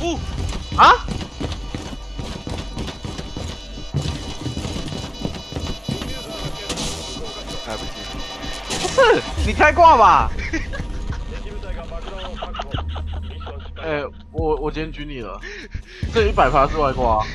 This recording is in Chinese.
哦，啊？来不及。不是，你开挂吧？哎、我我今天举你了，这一百发是外挂、啊。